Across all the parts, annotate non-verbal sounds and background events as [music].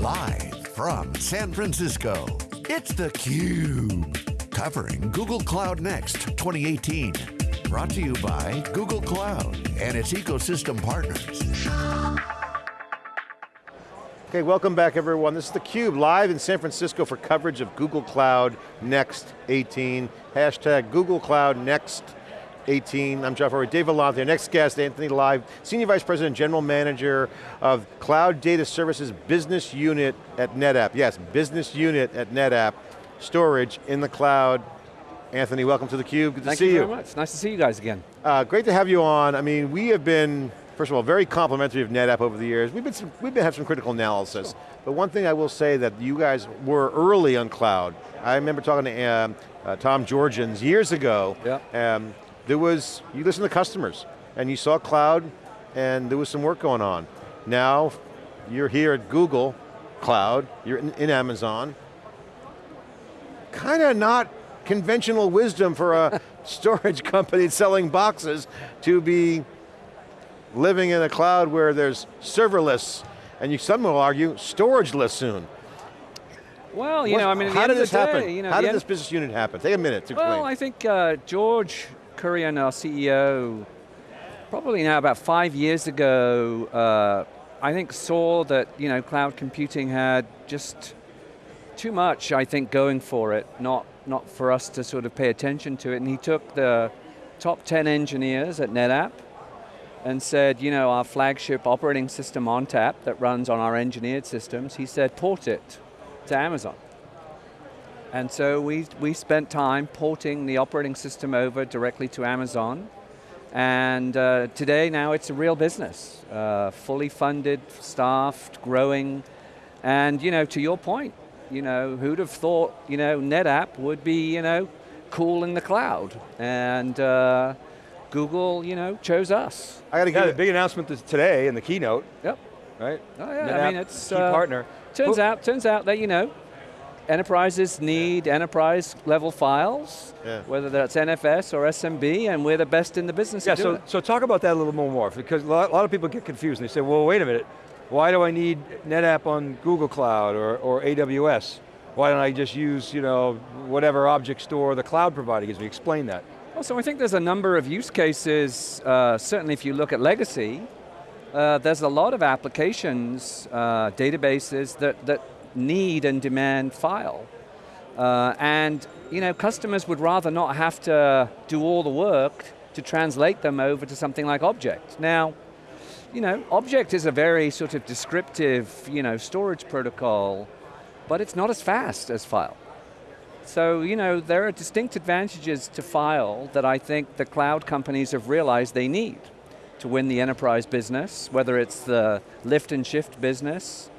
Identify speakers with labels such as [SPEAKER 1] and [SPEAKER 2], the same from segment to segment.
[SPEAKER 1] Live from San Francisco, it's theCUBE. Covering Google Cloud Next 2018. Brought to you by Google Cloud and its ecosystem partners.
[SPEAKER 2] Okay, welcome back everyone. This is theCUBE, live in San Francisco for coverage of Google Cloud Next 18. Hashtag Google Cloud Next 18. I'm Jeff Furrier, Dave Vellante. Our next guest, Anthony Lye, Senior Vice President, General Manager of Cloud Data Services Business Unit at NetApp. Yes, Business Unit at NetApp. Storage in the cloud. Anthony, welcome to theCUBE, good
[SPEAKER 3] Thank
[SPEAKER 2] to see
[SPEAKER 3] you.
[SPEAKER 2] Thank you.
[SPEAKER 3] very much. Nice to see you guys again.
[SPEAKER 2] Uh, great to have you on. I mean, we have been, first of all, very complimentary of NetApp over the years. We've been, some, we've been have some critical analysis. Sure. But one thing I will say that you guys were early on cloud. I remember talking to um, uh, Tom Georgens years ago.
[SPEAKER 3] Yeah.
[SPEAKER 2] Um, there was, you listen to customers, and you saw cloud, and there was some work going on. Now, you're here at Google Cloud, you're in, in Amazon. Kind of not conventional wisdom for a [laughs] storage company selling boxes to be living in a cloud where there's serverless, and you, some will argue, storageless soon.
[SPEAKER 3] Well, you
[SPEAKER 2] What-
[SPEAKER 3] know, I mean,
[SPEAKER 2] how did this
[SPEAKER 3] day,
[SPEAKER 2] happen?
[SPEAKER 3] You know,
[SPEAKER 2] how did this business unit happen? Take a minute to explain.
[SPEAKER 3] Well, I think uh, George Kurian, our CEO, probably now about five years ago, uh, I think saw that you know cloud computing had just too much, I think, going for it, not, not for us to sort of pay attention to it, and he took the top 10 engineers at NetApp and said, you know, our flagship operating system ONTAP that runs on our engineered systems, he said, port it to Amazon. And so we, we spent time porting the operating system over directly to Amazon. And uh, today now it's a real business, uh, fully funded, staffed, growing. And you know, to your point, you know, who'd have thought, you know, NetApp would be, you know, cool in the cloud. And uh, Google, you know, chose us.
[SPEAKER 2] I got to
[SPEAKER 4] Yeah,
[SPEAKER 2] give
[SPEAKER 4] the big announcement today in the keynote,
[SPEAKER 3] Yep.
[SPEAKER 4] right?
[SPEAKER 3] Oh yeah, I mean it's
[SPEAKER 4] key
[SPEAKER 3] uh,
[SPEAKER 4] partner.
[SPEAKER 3] Turns
[SPEAKER 4] Well-
[SPEAKER 3] out, turns out that you know, enterprises need enterprise level files,
[SPEAKER 2] Yeah.
[SPEAKER 3] whether that's NFS or SMB, and we're the best in the business
[SPEAKER 4] Yeah, so,
[SPEAKER 3] it.
[SPEAKER 4] so talk about that a little more, more because a lot, a lot of people get confused and they say, well, wait a minute, why do I need NetApp on Google Cloud or, or AWS? Why don't I just use, you know, whatever object store the cloud provider gives me? Explain that.
[SPEAKER 3] Well, so I think there's a number of use cases, uh, certainly if you look at legacy, uh, there's a lot of applications, uh, databases that, that need and demand file. Uh, and you know, customers would rather not have to do all the work to translate them over to something like object. Now, you know, object is a very sort of descriptive, you know, storage protocol, but it's not as fast as file. So, you know, there are distinct advantages to file that I think the cloud companies have realized they need to win the enterprise business, whether it's the lift and shift business.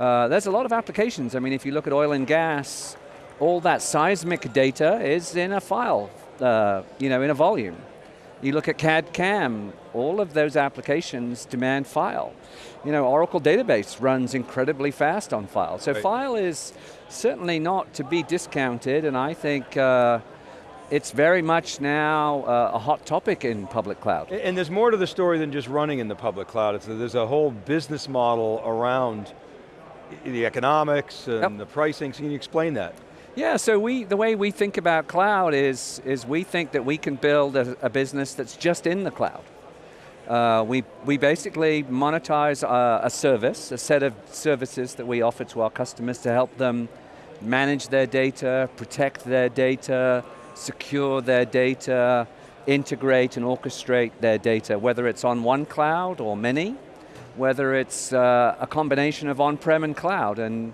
[SPEAKER 3] Uh, there's a lot of applications. I mean, if you look at oil and gas, all that seismic data is in a file, uh, you know, in a volume. You look at CAD CAM, all of those applications demand file. You know, Oracle database runs incredibly fast on file. So
[SPEAKER 4] Right.
[SPEAKER 3] file is certainly not to be discounted and I think uh, it's very much now uh, a hot topic in public cloud.
[SPEAKER 4] And, and there's more to the story than just running in the public cloud. It's, there's a whole business model around the economics and
[SPEAKER 3] Yep.
[SPEAKER 4] the pricing, so can you explain that?
[SPEAKER 3] Yeah, so we, the way we think about cloud is, is we think that we can build a, a business that's just in the cloud. Uh, we, we basically monetize uh, a service, a set of services that we offer to our customers to help them manage their data, protect their data, secure their data, integrate and orchestrate their data, whether it's on one cloud or many, whether it's uh, a combination of on-prem and cloud. And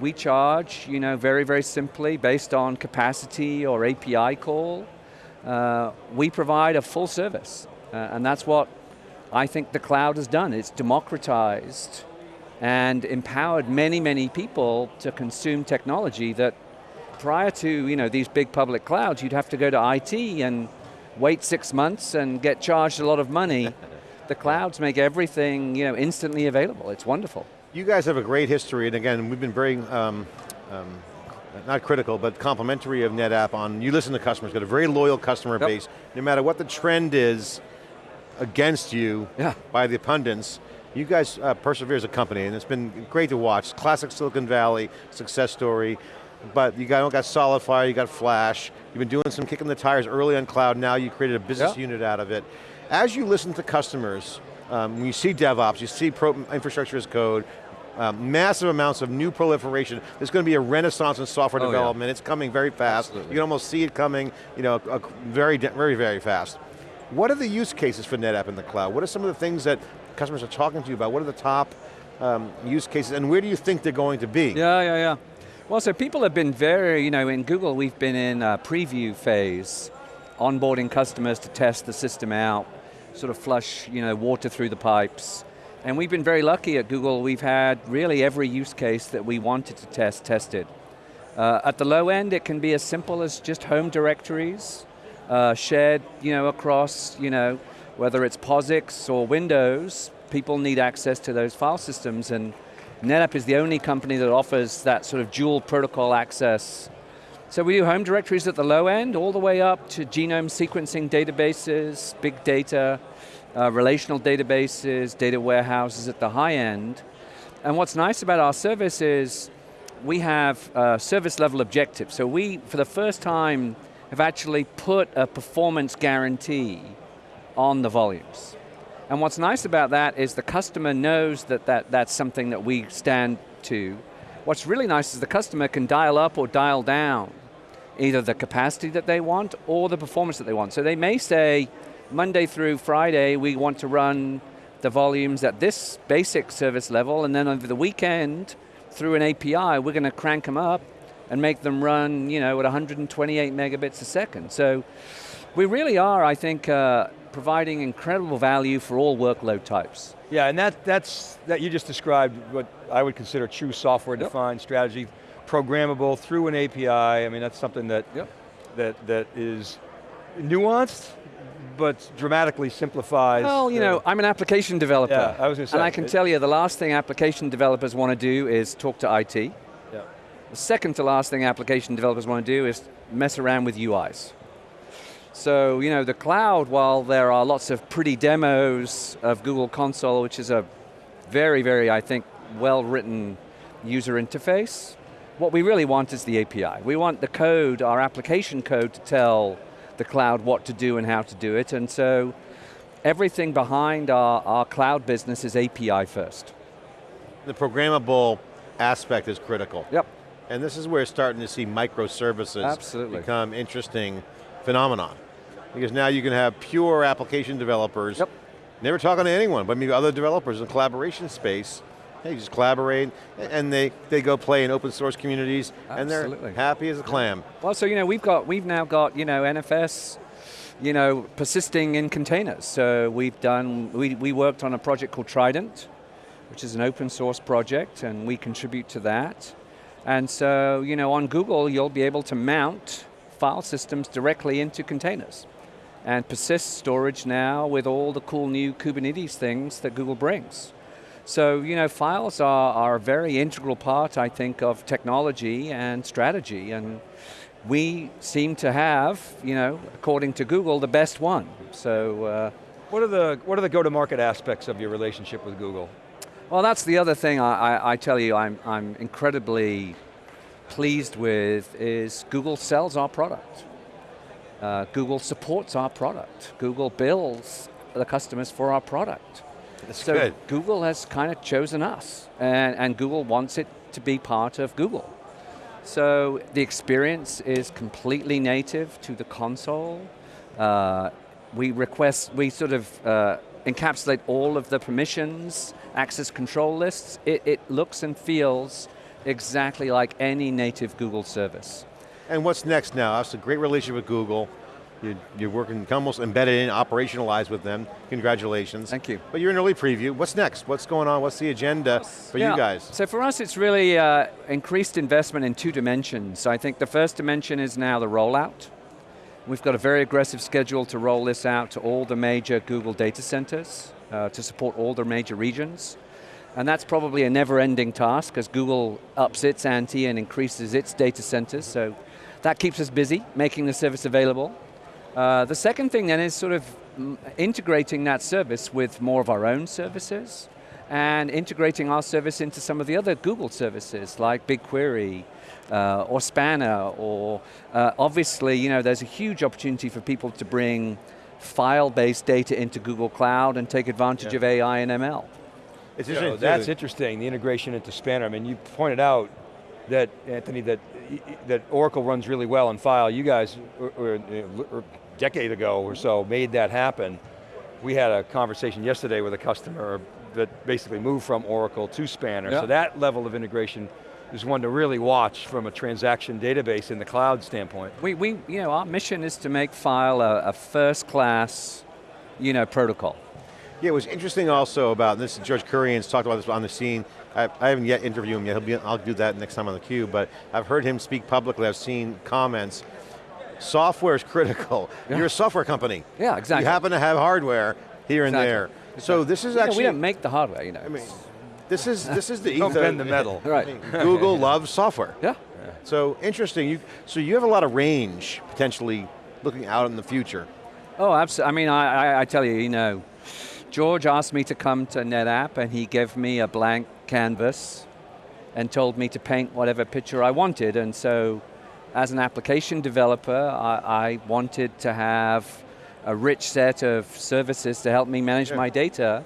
[SPEAKER 3] we charge, you know, very, very simply based on capacity or API call. Uh, we provide a full service. Uh, and that's what I think the cloud has done. It's democratized and empowered many, many people to consume technology that prior to you know, these big public clouds, you'd have to go to IT and wait six months and get charged a lot of money. [laughs] the clouds make everything you know, instantly available. It's wonderful.
[SPEAKER 2] You guys have a great history, and again, we've been very, um, um, not critical, but complimentary of NetApp on, you listen to customers, got a very loyal customer
[SPEAKER 3] Yep.
[SPEAKER 2] base, no matter what the trend is against you
[SPEAKER 3] Yeah.
[SPEAKER 2] by the pundits, You guys uh, persevere as a company, and it's been great to watch. Classic Silicon Valley success story, but you got, got SolidFire, you got Flash, you've been doing some kicking the tires early on cloud, now you created a business
[SPEAKER 3] yeah.
[SPEAKER 2] unit out of it. As you listen to customers, um, when you see DevOps, you see pro infrastructure as code, um, massive amounts of new proliferation. There's going to be a renaissance in software
[SPEAKER 3] oh,
[SPEAKER 2] development.
[SPEAKER 3] Yeah.
[SPEAKER 2] It's coming very fast.
[SPEAKER 3] Absolutely.
[SPEAKER 2] You can almost see it coming, you know, very, very, very fast. What are the use cases for NetApp in the cloud? What are some of the things that customers are talking to you about? What are the top um, use cases, and where do you think they're going to be?
[SPEAKER 3] Yeah, yeah, yeah. Well, so people have been very, you know, in Google, we've been in a preview phase, onboarding customers to test the system out, sort of flush, you know, water through the pipes, and we've been very lucky at Google, we've had really every use case that we wanted to test, tested. Uh, at the low end, it can be as simple as just home directories, uh, shared you know, across, you know, whether it's POSIX or Windows, people need access to those file systems and NetApp is the only company that offers that sort of dual protocol access. So we do home directories at the low end, all the way up to genome sequencing databases, big data, uh, relational databases, data warehouses at the high end. And what's nice about our service is we have uh, service level objectives. So we, for the first time, have actually put a performance guarantee on the volumes. And what's nice about that is the customer knows that, that that's something that we stand to. What's really nice is the customer can dial up or dial down either the capacity that they want or the performance that they want. So they may say, Monday through Friday, we want to run the volumes at this basic service level, and then over the weekend, through an API, we're going to crank them up and make them run you know, at 128 megabits a second. So we really are, I think, uh, providing incredible value for all workload types.
[SPEAKER 4] Yeah, and that, that's, that you just described what I would consider true software-defined yep. strategy, programmable through an API. I mean, that's something that, yep. that, that is nuanced, but dramatically simplifies.
[SPEAKER 3] Well, you know, I'm an application developer.
[SPEAKER 4] Yeah, I was going to say.
[SPEAKER 3] And I can
[SPEAKER 4] it,
[SPEAKER 3] tell you the last thing application developers want to do is talk to IT.
[SPEAKER 4] Yeah.
[SPEAKER 3] The second to last thing application developers want to do is mess around with UIs. So, you know, the cloud, while there are lots of pretty demos of Google Console, which is a very, very, I think, well-written user interface, what we really want is the API. We want the code, our application code, to tell the cloud what to do and how to do it, and so everything behind our, our cloud business is API first.
[SPEAKER 2] The programmable aspect is critical.
[SPEAKER 3] Yep.
[SPEAKER 2] And this is where we're starting to see microservices
[SPEAKER 3] Absolutely.
[SPEAKER 2] become interesting phenomenon. Because now you can have pure application developers,
[SPEAKER 3] yep.
[SPEAKER 2] never talking to anyone, but maybe other developers in the collaboration space, Hey, just collaborate, and they, they go play in open source communities,
[SPEAKER 3] Absolutely.
[SPEAKER 2] and they're happy as a clam.
[SPEAKER 3] Well, so you know, we've got, we've now got, you know, NFS, you know, persisting in containers. So we've done, we, we worked on a project called Trident, which is an open source project, and we contribute to that. And so, you know, on Google, you'll be able to mount file systems directly into containers and persist storage now with all the cool new Kubernetes things that Google brings. So, you know, files are, are a very integral part, I think, of technology and strategy, and we seem to have, you know, according to Google, the best one. So, uh,
[SPEAKER 4] what are the what are the go-to-market aspects of your relationship with Google?
[SPEAKER 3] Well, that's the other thing I, I, I tell you I'm, I'm incredibly pleased with is Google sells our product. Uh, Google supports our product. Google bills the customers for our product.
[SPEAKER 2] That's
[SPEAKER 3] so
[SPEAKER 2] good.
[SPEAKER 3] Google has kind of chosen us, and, and Google wants it to be part of Google. So the experience is completely native to the console. Uh, we request, we sort of uh, encapsulate all of the permissions, access control lists. It, it looks and feels exactly like any native Google service.
[SPEAKER 2] And what's next now? That's a great relationship with Google. You're, you're working almost embedded in, operationalized with them. Congratulations.
[SPEAKER 3] Thank you.
[SPEAKER 2] But you're in early preview. What's next? What's going on? What's the agenda for
[SPEAKER 3] yeah.
[SPEAKER 2] you guys?
[SPEAKER 3] So for us, it's really uh, increased investment in two dimensions. I think the first dimension is now the rollout. We've got a very aggressive schedule to roll this out to all the major Google data centers, uh, to support all the major regions. And that's probably a never-ending task, because Google ups its ante and increases its data centers, so that keeps us busy, making the service available. Uh, the second thing then is sort of integrating that service with more of our own services and integrating our service into some of the other Google services like BigQuery, uh, or Spanner, or uh, obviously, you know, there's a huge opportunity for people to bring file-based data into Google Cloud and take advantage
[SPEAKER 2] Yeah.
[SPEAKER 3] of AI and ML.
[SPEAKER 2] It's interesting.
[SPEAKER 4] that's interesting, the integration into Spanner. I mean, you pointed out that, Anthony, that, that Oracle runs really well in file. You guys, or, or, or a decade ago or so, made that happen. We had a conversation yesterday with a customer that basically moved from Oracle to Spanner.
[SPEAKER 3] Yeah.
[SPEAKER 4] So that level of integration is one to really watch from a transaction database in the cloud standpoint.
[SPEAKER 3] We, we, you know, our mission is to make file a, a first-class, you know, protocol.
[SPEAKER 2] Yeah, it was interesting also about, and this is George Kurian's talked about this on the scene, I, I haven't yet interviewed him yet, He'll be, I'll do that next time on the theCUBE, but I've heard him speak publicly, I've seen comments. Software is critical. You're a software company.
[SPEAKER 3] Yeah, exactly.
[SPEAKER 2] You happen to have hardware here and
[SPEAKER 3] Exactly.
[SPEAKER 2] there. So this is
[SPEAKER 3] You know,
[SPEAKER 2] actually,
[SPEAKER 3] we don't make the hardware, you know.
[SPEAKER 2] I mean, this is, this is the [laughs]
[SPEAKER 4] Don't bend the metal. [laughs]
[SPEAKER 3] Right.
[SPEAKER 2] I [laughs] mean, Google loves software.
[SPEAKER 3] yeah.
[SPEAKER 2] So interesting, you, so you have a lot of range, potentially, looking out in the future.
[SPEAKER 3] Oh, absolutely. I mean, I, I, I tell you, you know, George asked me to come to NetApp and he gave me a blank canvas and told me to paint whatever picture I wanted. And so, as an application developer, I, I wanted to have a rich set of services to help me manage my data.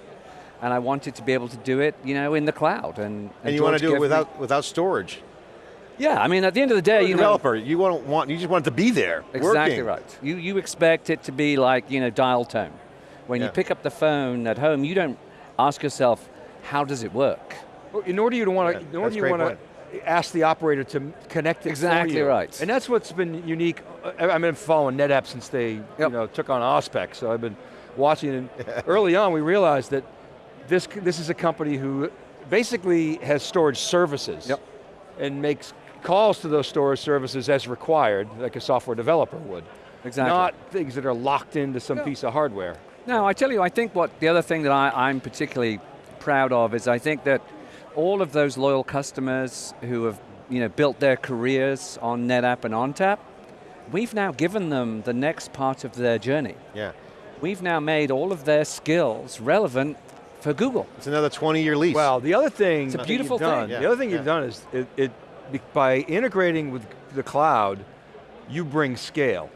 [SPEAKER 3] And I wanted to be able to do it, you know, in the cloud. And,
[SPEAKER 2] And, you want to do it
[SPEAKER 3] gave me-
[SPEAKER 2] without, without storage.
[SPEAKER 3] yeah, I mean, at the end of the day, you know,
[SPEAKER 2] developer, you, want, want, you just want it to be there,
[SPEAKER 3] Exactly
[SPEAKER 2] working.
[SPEAKER 3] right. You, you expect it to be like, you know, dial tone. When
[SPEAKER 2] Yeah.
[SPEAKER 3] you pick up the phone at home, you don't ask yourself, how does it work?
[SPEAKER 4] Well, In order you to want
[SPEAKER 2] Yeah,
[SPEAKER 4] to, in order you want to ask the operator to connect it for
[SPEAKER 3] Exactly
[SPEAKER 4] you.
[SPEAKER 3] right.
[SPEAKER 4] And that's what's been unique. I- I've been following NetApp since they you know, took on Auspex, so I've been watching and [laughs] early on we realized that this, this is a company who basically has storage services
[SPEAKER 3] Yep.
[SPEAKER 4] and makes calls to those storage services as required, like a software developer would.
[SPEAKER 3] Exactly.
[SPEAKER 4] Not things that are locked into some
[SPEAKER 3] Yeah.
[SPEAKER 4] piece of hardware.
[SPEAKER 3] No, I tell you, I think what the other thing that I, I'm particularly proud of is I think that all of those loyal customers who have you know, built their careers on NetApp and ONTAP, we've now given them the next part of their journey.
[SPEAKER 2] Yeah,
[SPEAKER 3] We've now made all of their skills relevant for Google.
[SPEAKER 2] it's another 20 year lease.
[SPEAKER 4] Well, the other thing
[SPEAKER 3] It's a beautiful
[SPEAKER 4] you've done,
[SPEAKER 3] thing.
[SPEAKER 2] Yeah,
[SPEAKER 4] the other thing
[SPEAKER 2] yeah.
[SPEAKER 4] you've done is it, it by integrating with the cloud, you bring scale.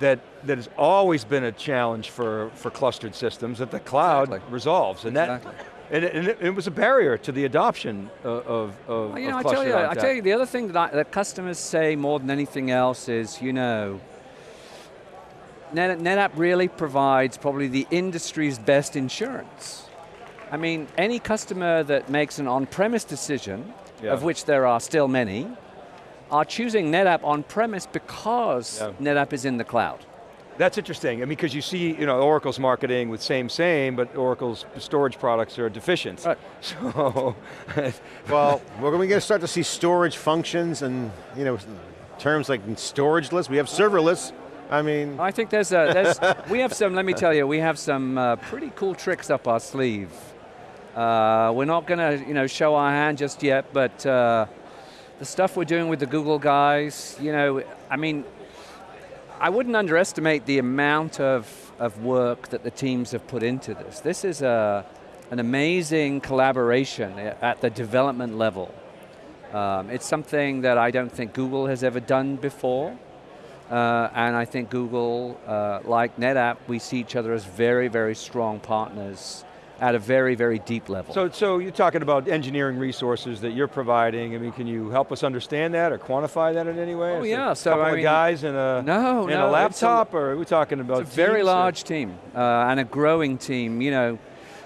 [SPEAKER 4] That that has always been a challenge for for clustered systems that the cloud
[SPEAKER 3] Exactly.
[SPEAKER 4] resolves, and
[SPEAKER 3] Exactly.
[SPEAKER 4] that and it, and it, it was a barrier to the adoption of of,
[SPEAKER 3] Well, you know, I tell you,
[SPEAKER 4] clustered
[SPEAKER 3] I tell you, the other thing that, I, that customers say more than anything else is, you know, Net, NetApp really provides probably the industry's best insurance. I mean, any customer that makes an on-premise decision,
[SPEAKER 4] Yeah.
[SPEAKER 3] of which there are still many, are choosing NetApp on-premise because
[SPEAKER 4] Yeah.
[SPEAKER 3] NetApp is in the cloud.
[SPEAKER 4] That's interesting. I mean, because you see, you know, Oracle's marketing with same same, but Oracle's storage products are deficient.
[SPEAKER 3] Right. [laughs]
[SPEAKER 4] So,
[SPEAKER 2] well, [laughs] we're going to start to see storage functions and, you know, terms like storageless, we have serverless. I mean,
[SPEAKER 3] I think there's a, there's, [laughs] we have some, let me tell you, we have some uh, pretty cool tricks up our sleeve. Uh, we're not going to, you know, show our hand just yet, but uh, the stuff we're doing with the Google guys, you know, I mean, I wouldn't underestimate the amount of, of work that the teams have put into this. This is a, an amazing collaboration at the development level. Um, it's something that I don't think Google has ever done before. Uh, and I think Google, uh, like NetApp, we see each other as very, very strong partners at a very, very deep level.
[SPEAKER 4] So, so you're talking about engineering resources that you're providing. I mean, can you help us understand that or quantify that in any way?
[SPEAKER 3] Oh,
[SPEAKER 4] Is it
[SPEAKER 3] yeah,
[SPEAKER 4] a
[SPEAKER 3] so
[SPEAKER 4] couple
[SPEAKER 3] I
[SPEAKER 4] of guys in a
[SPEAKER 3] No,
[SPEAKER 4] in
[SPEAKER 3] no,
[SPEAKER 4] a
[SPEAKER 3] it's a-
[SPEAKER 4] laptop, or are we talking about
[SPEAKER 3] It's a very
[SPEAKER 4] teams or-
[SPEAKER 3] large team uh, and a growing team. You know,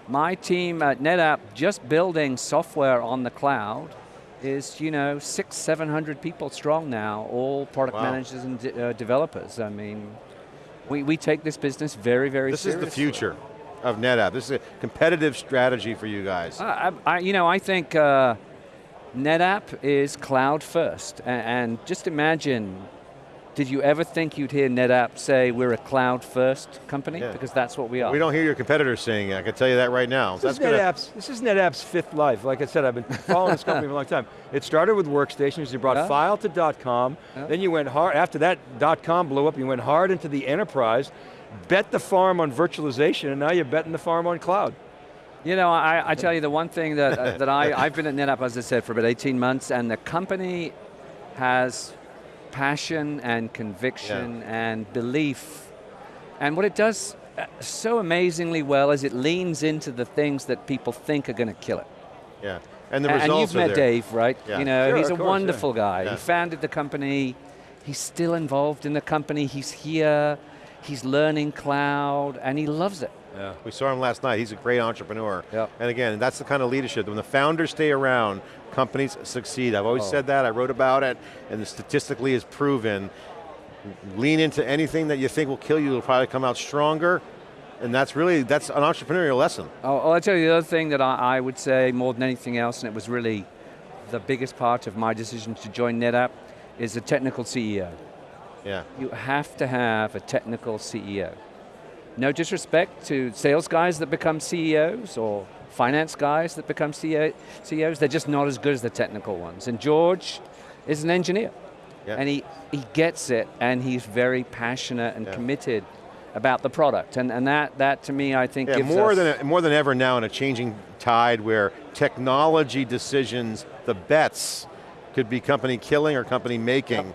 [SPEAKER 3] my team at NetApp just building software on the cloud is, you know, six, 700 people strong now, all product
[SPEAKER 2] Wow.
[SPEAKER 3] managers and de- uh, developers. I mean, we, we take this business very, very
[SPEAKER 2] this is the future of NetApp. This is a competitive strategy for you guys.
[SPEAKER 3] I, I, you know, I think uh, NetApp is cloud first, A- and just imagine, did you ever think you'd hear NetApp say we're a cloud first company?
[SPEAKER 2] Yeah.
[SPEAKER 3] Because that's what we are.
[SPEAKER 2] We don't hear your competitors saying it, I can tell you that right now.
[SPEAKER 4] This is,
[SPEAKER 2] gonna-
[SPEAKER 4] NetApp's, this is NetApp's fifth life. Like I said, I've been following this company for a long time. It started with workstations, you brought
[SPEAKER 3] Yeah.
[SPEAKER 4] file to .com,
[SPEAKER 3] Yeah.
[SPEAKER 4] then you went hard, after that .com blew up, you went hard into the enterprise, bet the farm on virtualization, and now you're betting the farm on cloud.
[SPEAKER 3] You know, I, I tell you the one thing that, uh, [laughs] that I, I've been at NetApp, as I said, for about 18 months, and the company has passion and conviction and belief. And what it does uh, so amazingly well is it leans into the things that people think are going to kill it.
[SPEAKER 2] Yeah, and the
[SPEAKER 3] And-
[SPEAKER 2] results
[SPEAKER 3] and you've met
[SPEAKER 2] there.
[SPEAKER 3] Dave, right?
[SPEAKER 2] Yeah.
[SPEAKER 3] You know,
[SPEAKER 4] Sure,
[SPEAKER 3] he's a
[SPEAKER 4] course,
[SPEAKER 3] wonderful guy.
[SPEAKER 2] Yeah.
[SPEAKER 3] He founded the company. He's still involved in the company. He's here. He's learning cloud, and he loves it.
[SPEAKER 4] Yeah.
[SPEAKER 2] We saw him last night, he's a great entrepreneur.
[SPEAKER 3] Yep.
[SPEAKER 2] And again, that's the kind of leadership, when the founders stay around, companies succeed. I've always
[SPEAKER 3] Oh.
[SPEAKER 2] said that, I wrote about it, and statistically is proven. Lean into anything that you think will kill you, it'll probably come out stronger. And that's really, that's an entrepreneurial lesson.
[SPEAKER 3] Oh, I'll tell you the other thing that I, I would say more than anything else, and it was really the biggest part of my decision to join NetApp, is the technical CEO.
[SPEAKER 2] Yeah.
[SPEAKER 3] You have to have a technical CEO. No disrespect to sales guys that become CEOs or finance guys that become CEO, CEOs, they're just not as good as the technical ones. And George is an engineer.
[SPEAKER 2] Yeah.
[SPEAKER 3] And he, he gets it and he's very passionate and
[SPEAKER 2] Yeah.
[SPEAKER 3] committed about the product. And, and that, that to me I think
[SPEAKER 2] Yeah,
[SPEAKER 3] gives
[SPEAKER 2] more
[SPEAKER 3] us-
[SPEAKER 2] than, more than ever now in a changing tide where technology decisions, the bets, could be company killing or company making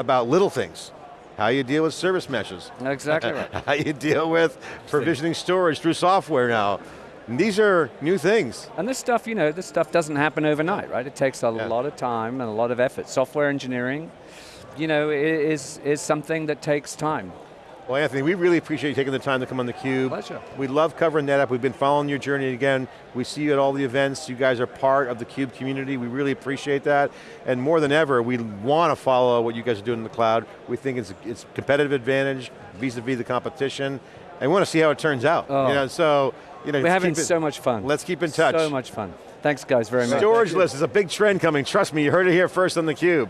[SPEAKER 2] about little things. How you deal with service meshes.
[SPEAKER 3] Exactly right. [laughs]
[SPEAKER 2] How you deal with provisioning storage through software now. And these are new things.
[SPEAKER 3] And this stuff, you know, this stuff doesn't happen overnight, right? It takes a
[SPEAKER 2] Yeah.
[SPEAKER 3] lot of time and a lot of effort. Software engineering, you know, is, is something that takes time.
[SPEAKER 2] Well, Anthony, we really appreciate you taking the time to come on theCUBE.
[SPEAKER 3] Pleasure.
[SPEAKER 2] We love covering NetApp. We've been following your journey again. We see you at all the events. You guys are part of the CUBE community. We really appreciate that. And more than ever, we want to follow what you guys are doing in the cloud. We think it's, it's competitive advantage vis-a-vis the competition. And we want to see how it turns out.
[SPEAKER 3] Oh.
[SPEAKER 2] You know, so, you know,
[SPEAKER 3] We're having
[SPEAKER 2] it-
[SPEAKER 3] so much fun.
[SPEAKER 2] Let's keep in touch.
[SPEAKER 3] So much fun. Thanks guys very much.
[SPEAKER 2] Storageless is a big trend coming. Trust me, you heard it here first on theCUBE.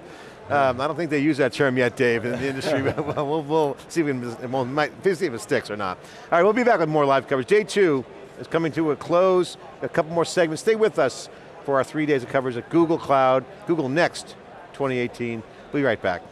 [SPEAKER 2] Um, I don't think they use that term yet, Dave, in the industry. [laughs] but [laughs] we'll, we'll, we'll see if it, it won't- might, see if it sticks or not. All right, we'll be back with more live coverage. Day two is coming to a close. A couple more segments. Stay with us for our three days of coverage at Google Cloud, Google Next 2018. We'll be right back.